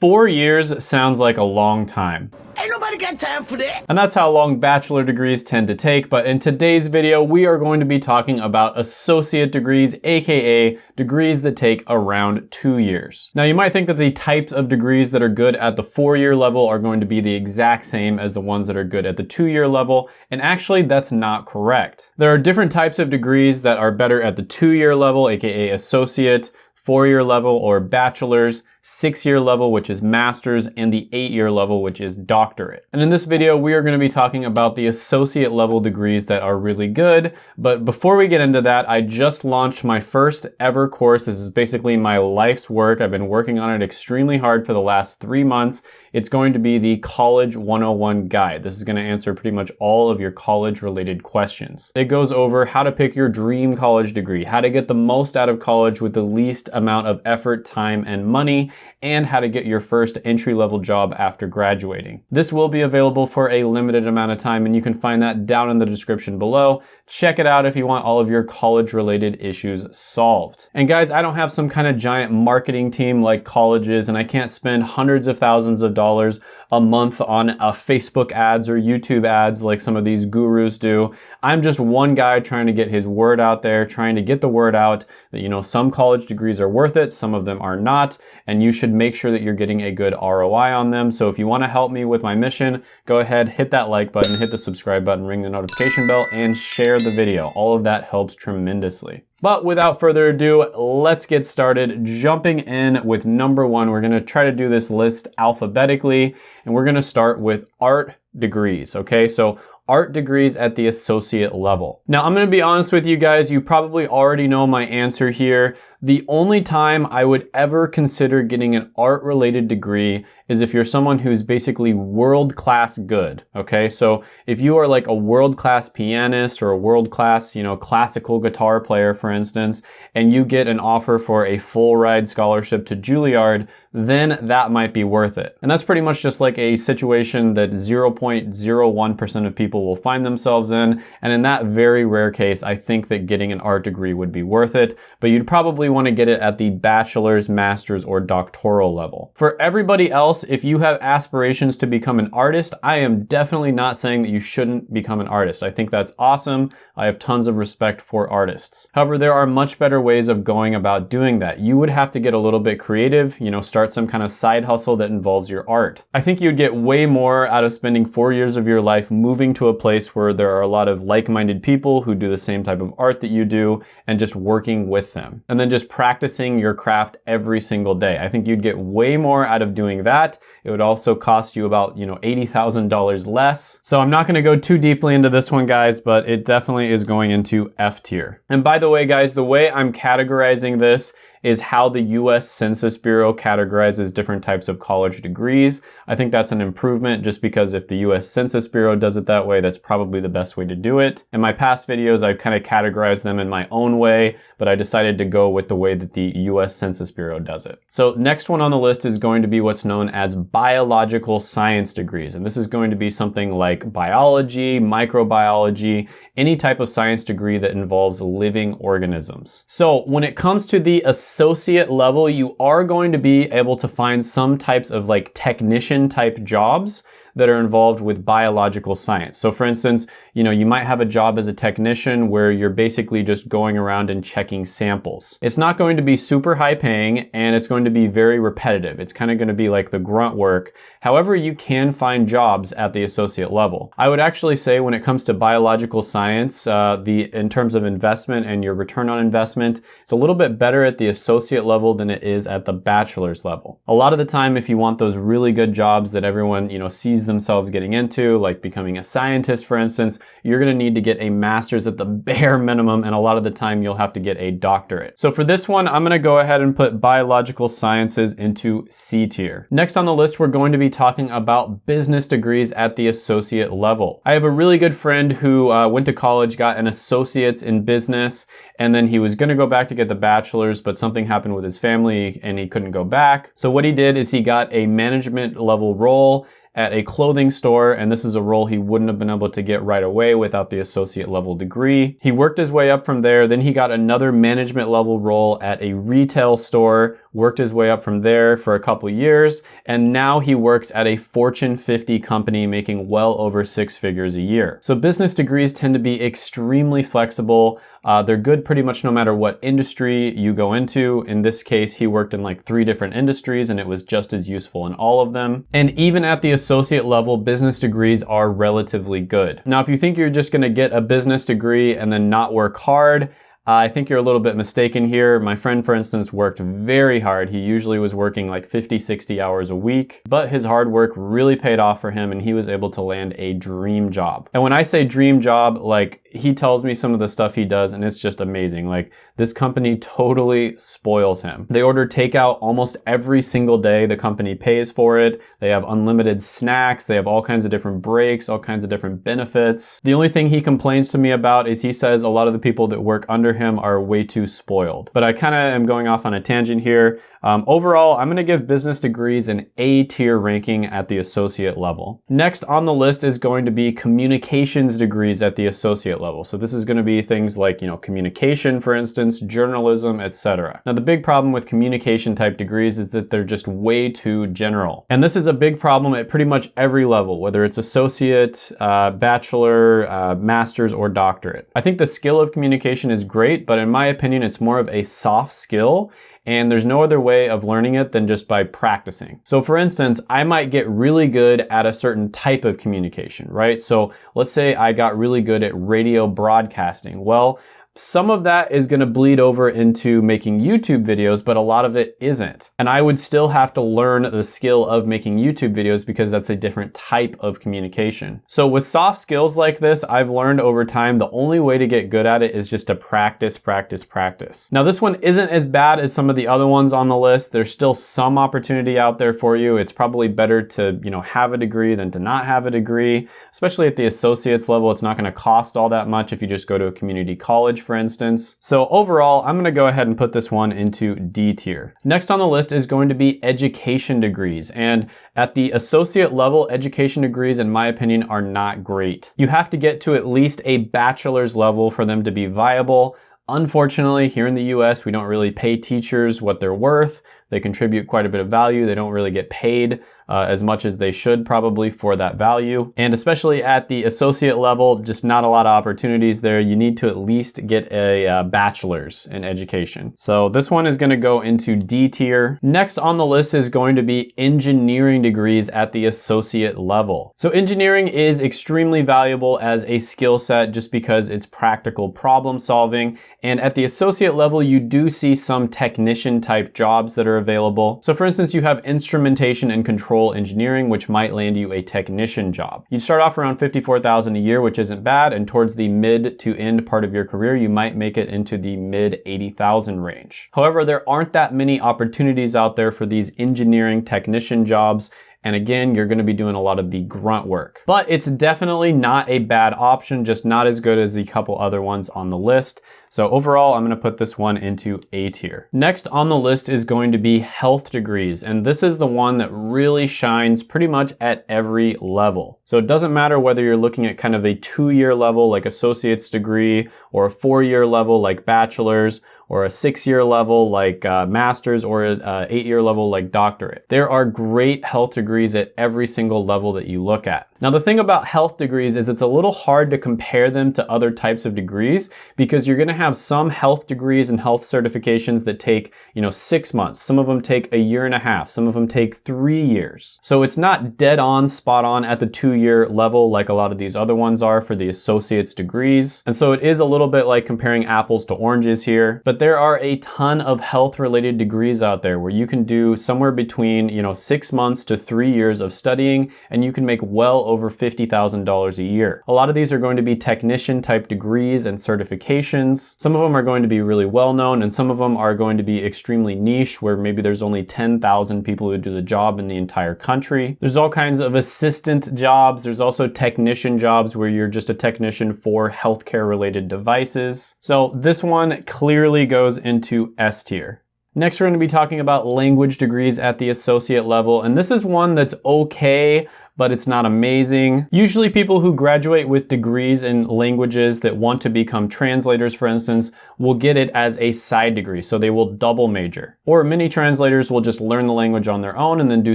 Four years sounds like a long time. Ain't nobody got time for that. And that's how long bachelor degrees tend to take, but in today's video, we are going to be talking about associate degrees, aka degrees that take around two years. Now you might think that the types of degrees that are good at the four-year level are going to be the exact same as the ones that are good at the two-year level, and actually that's not correct. There are different types of degrees that are better at the two-year level, aka associate, four-year level, or bachelor's, six-year level, which is master's, and the eight-year level, which is doctorate. And in this video, we are going to be talking about the associate level degrees that are really good. But before we get into that, I just launched my first ever course. This is basically my life's work. I've been working on it extremely hard for the last three months. It's going to be the College 101 Guide. This is going to answer pretty much all of your college related questions. It goes over how to pick your dream college degree, how to get the most out of college with the least amount of effort, time, and money, and how to get your first entry-level job after graduating. This will be available for a limited amount of time, and you can find that down in the description below. Check it out if you want all of your college-related issues solved. And guys, I don't have some kind of giant marketing team like colleges, and I can't spend hundreds of thousands of dollars a month on uh, Facebook ads or YouTube ads like some of these gurus do. I'm just one guy trying to get his word out there, trying to get the word out that, you know, some college degrees are worth it, some of them are not, and you should make sure that you're getting a good ROI on them. So if you want to help me with my mission, go ahead, hit that like button, hit the subscribe button, ring the notification bell, and share the video. All of that helps tremendously. But without further ado, let's get started jumping in with number one. We're gonna try to do this list alphabetically, and we're gonna start with art degrees, okay? So art degrees at the associate level. Now, I'm gonna be honest with you guys, you probably already know my answer here. The only time I would ever consider getting an art related degree is if you're someone who's basically world class good. Okay, so if you are like a world class pianist or a world class, you know, classical guitar player, for instance, and you get an offer for a full ride scholarship to Juilliard, then that might be worth it. And that's pretty much just like a situation that 0.01% of people will find themselves in. And in that very rare case, I think that getting an art degree would be worth it, but you'd probably want to get it at the bachelor's, master's, or doctoral level. For everybody else, if you have aspirations to become an artist, I am definitely not saying that you shouldn't become an artist. I think that's awesome. I have tons of respect for artists. However, there are much better ways of going about doing that. You would have to get a little bit creative, you know, start some kind of side hustle that involves your art. I think you'd get way more out of spending four years of your life moving to a place where there are a lot of like-minded people who do the same type of art that you do and just working with them. And then just practicing your craft every single day. I think you'd get way more out of doing that. It would also cost you about, you know, $80,000 less. So I'm not gonna go too deeply into this one, guys, but it definitely is going into F tier. And by the way, guys, the way I'm categorizing this is how the US Census Bureau categorizes different types of college degrees. I think that's an improvement just because if the US Census Bureau does it that way, that's probably the best way to do it. In my past videos, I've kind of categorized them in my own way, but I decided to go with the way that the US Census Bureau does it. So next one on the list is going to be what's known as biological science degrees. And this is going to be something like biology, microbiology, any type of science degree that involves living organisms. So when it comes to the associate level, you are going to be able to find some types of like technician type jobs that are involved with biological science. So for instance, you know, you might have a job as a technician where you're basically just going around and checking samples. It's not going to be super high paying and it's going to be very repetitive. It's kind of going to be like the grunt work. However, you can find jobs at the associate level. I would actually say when it comes to biological science, uh, the in terms of investment and your return on investment, it's a little bit better at the associate level than it is at the bachelor's level. A lot of the time, if you want those really good jobs that everyone, you know, sees themselves getting into, like becoming a scientist, for instance, you're gonna need to get a master's at the bare minimum, and a lot of the time you'll have to get a doctorate. So for this one, I'm gonna go ahead and put biological sciences into C tier. Next on the list, we're going to be talking about business degrees at the associate level. I have a really good friend who uh, went to college, got an associate's in business, and then he was gonna go back to get the bachelor's, but something happened with his family and he couldn't go back. So what he did is he got a management level role at a clothing store, and this is a role he wouldn't have been able to get right away without the associate level degree. He worked his way up from there, then he got another management level role at a retail store, worked his way up from there for a couple years, and now he works at a Fortune 50 company making well over six figures a year. So business degrees tend to be extremely flexible. Uh, they're good pretty much no matter what industry you go into. In this case, he worked in like three different industries and it was just as useful in all of them. And even at the associate level, business degrees are relatively good. Now, if you think you're just gonna get a business degree and then not work hard, I think you're a little bit mistaken here. My friend, for instance, worked very hard. He usually was working like 50, 60 hours a week, but his hard work really paid off for him and he was able to land a dream job. And when I say dream job, like he tells me some of the stuff he does and it's just amazing. Like this company totally spoils him. They order takeout almost every single day. The company pays for it. They have unlimited snacks. They have all kinds of different breaks, all kinds of different benefits. The only thing he complains to me about is he says a lot of the people that work under him are way too spoiled. But I kind of am going off on a tangent here. Um, overall, I'm gonna give business degrees an A tier ranking at the associate level. Next on the list is going to be communications degrees at the associate level. So this is gonna be things like, you know, communication, for instance, journalism, etc. Now the big problem with communication type degrees is that they're just way too general. And this is a big problem at pretty much every level, whether it's associate, uh, bachelor, uh, master's, or doctorate. I think the skill of communication is great, but in my opinion, it's more of a soft skill and there's no other way of learning it than just by practicing. So for instance, I might get really good at a certain type of communication, right? So let's say I got really good at radio broadcasting. Well, some of that is gonna bleed over into making YouTube videos, but a lot of it isn't. And I would still have to learn the skill of making YouTube videos because that's a different type of communication. So with soft skills like this, I've learned over time the only way to get good at it is just to practice, practice, practice. Now this one isn't as bad as some of the other ones on the list. There's still some opportunity out there for you. It's probably better to, you know, have a degree than to not have a degree, especially at the associates level. It's not gonna cost all that much if you just go to a community college for instance. So overall, I'm gonna go ahead and put this one into D tier. Next on the list is going to be education degrees. And at the associate level, education degrees, in my opinion, are not great. You have to get to at least a bachelor's level for them to be viable. Unfortunately, here in the US, we don't really pay teachers what they're worth. They contribute quite a bit of value. They don't really get paid uh, as much as they should probably for that value. And especially at the associate level, just not a lot of opportunities there. You need to at least get a uh, bachelor's in education. So this one is gonna go into D tier. Next on the list is going to be engineering degrees at the associate level. So engineering is extremely valuable as a skill set just because it's practical problem solving. And at the associate level, you do see some technician type jobs that are available. So for instance, you have instrumentation and control engineering, which might land you a technician job. You'd start off around 54,000 a year, which isn't bad. And towards the mid to end part of your career, you might make it into the mid 80,000 range. However, there aren't that many opportunities out there for these engineering technician jobs. And again, you're gonna be doing a lot of the grunt work. But it's definitely not a bad option, just not as good as the couple other ones on the list. So overall, I'm gonna put this one into A tier. Next on the list is going to be health degrees. And this is the one that really shines pretty much at every level. So it doesn't matter whether you're looking at kind of a two-year level like associate's degree or a four-year level like bachelor's or a six-year level like uh, master's or an uh, eight-year level like doctorate. There are great health degrees at every single level that you look at. Now the thing about health degrees is it's a little hard to compare them to other types of degrees because you're gonna have some health degrees and health certifications that take, you know, six months. Some of them take a year and a half. Some of them take three years. So it's not dead on, spot on at the two year level like a lot of these other ones are for the associate's degrees. And so it is a little bit like comparing apples to oranges here, but there are a ton of health related degrees out there where you can do somewhere between, you know, six months to three years of studying and you can make well over $50,000 a year. A lot of these are going to be technician type degrees and certifications. Some of them are going to be really well known and some of them are going to be extremely niche where maybe there's only 10,000 people who do the job in the entire country. There's all kinds of assistant jobs. There's also technician jobs where you're just a technician for healthcare related devices. So this one clearly goes into S tier. Next, we're going to be talking about language degrees at the associate level, and this is one that's okay, but it's not amazing. Usually people who graduate with degrees in languages that want to become translators, for instance, will get it as a side degree, so they will double major. Or many translators will just learn the language on their own and then do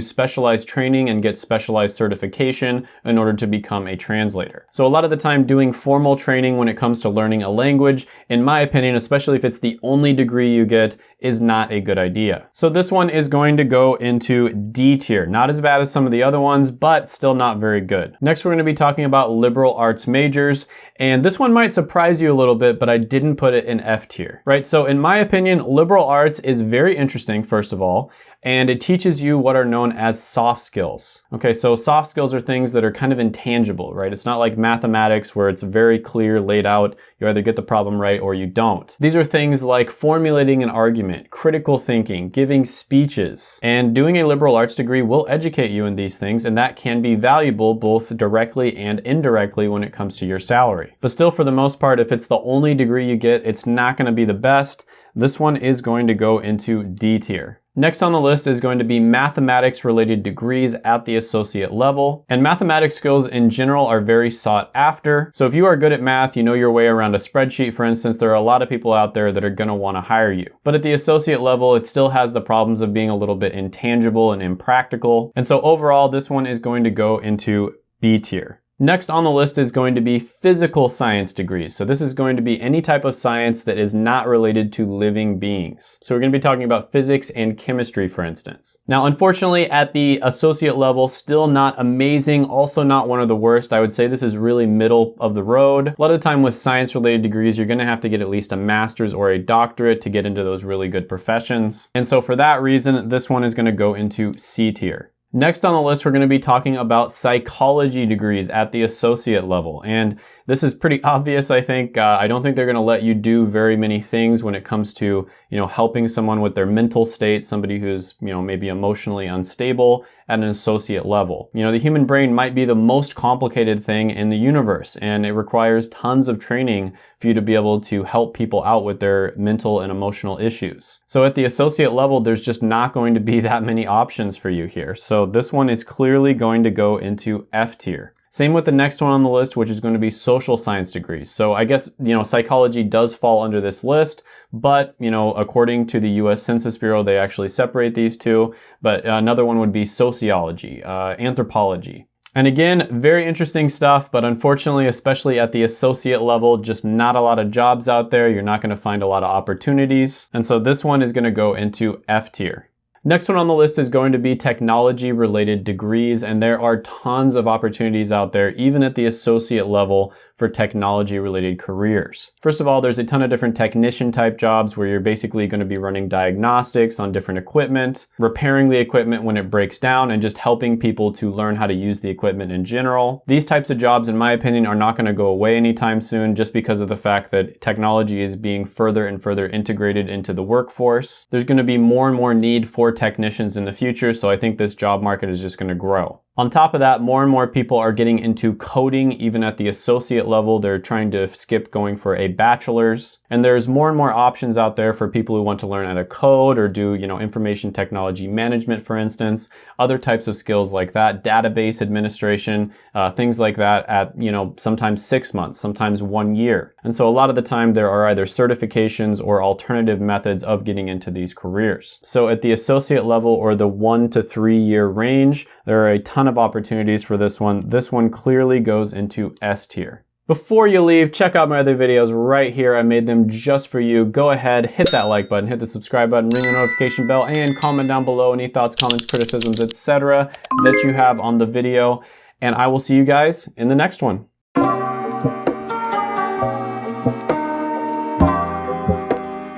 specialized training and get specialized certification in order to become a translator. So a lot of the time doing formal training when it comes to learning a language, in my opinion, especially if it's the only degree you get, is not a good idea. So this one is going to go into D tier. Not as bad as some of the other ones, but still not very good. Next, we're going to be talking about liberal arts majors. And this one might surprise you a little bit, but I didn't put it in F tier, right? So in my opinion, liberal arts is very interesting, first of all and it teaches you what are known as soft skills. Okay, so soft skills are things that are kind of intangible, right? It's not like mathematics where it's very clear, laid out, you either get the problem right or you don't. These are things like formulating an argument, critical thinking, giving speeches, and doing a liberal arts degree will educate you in these things, and that can be valuable both directly and indirectly when it comes to your salary. But still, for the most part, if it's the only degree you get, it's not gonna be the best. This one is going to go into D tier. Next on the list is going to be mathematics related degrees at the associate level. And mathematics skills in general are very sought after. So if you are good at math, you know your way around a spreadsheet, for instance, there are a lot of people out there that are gonna wanna hire you. But at the associate level, it still has the problems of being a little bit intangible and impractical. And so overall, this one is going to go into B tier. Next on the list is going to be physical science degrees. So this is going to be any type of science that is not related to living beings. So we're going to be talking about physics and chemistry, for instance. Now, unfortunately, at the associate level, still not amazing, also not one of the worst. I would say this is really middle of the road. A lot of the time with science related degrees, you're going to have to get at least a master's or a doctorate to get into those really good professions. And so for that reason, this one is going to go into C tier. Next on the list, we're going to be talking about psychology degrees at the associate level. And this is pretty obvious, I think. Uh, I don't think they're going to let you do very many things when it comes to, you know, helping someone with their mental state, somebody who's, you know, maybe emotionally unstable at an associate level. You know, the human brain might be the most complicated thing in the universe, and it requires tons of training for you to be able to help people out with their mental and emotional issues. So at the associate level, there's just not going to be that many options for you here. So this one is clearly going to go into F tier. Same with the next one on the list, which is going to be social science degrees. So I guess, you know, psychology does fall under this list, but, you know, according to the US Census Bureau, they actually separate these two. But another one would be sociology, uh, anthropology. And again, very interesting stuff, but unfortunately, especially at the associate level, just not a lot of jobs out there. You're not gonna find a lot of opportunities. And so this one is gonna go into F tier. Next one on the list is going to be technology related degrees, and there are tons of opportunities out there, even at the associate level for technology related careers. First of all, there's a ton of different technician type jobs where you're basically going to be running diagnostics on different equipment, repairing the equipment when it breaks down, and just helping people to learn how to use the equipment in general. These types of jobs, in my opinion, are not going to go away anytime soon just because of the fact that technology is being further and further integrated into the workforce. There's going to be more and more need for technicians in the future, so I think this job market is just going to grow. On top of that, more and more people are getting into coding, even at the associate level. They're trying to skip going for a bachelor's. And there's more and more options out there for people who want to learn how to code or do, you know, information technology management, for instance, other types of skills like that, database administration, uh, things like that at, you know, sometimes six months, sometimes one year. And so a lot of the time there are either certifications or alternative methods of getting into these careers. So at the associate level or the one to three year range, there are a ton of opportunities for this one. This one clearly goes into S tier. Before you leave, check out my other videos right here. I made them just for you. Go ahead, hit that like button, hit the subscribe button, ring the notification bell, and comment down below any thoughts, comments, criticisms, etc. that you have on the video. And I will see you guys in the next one.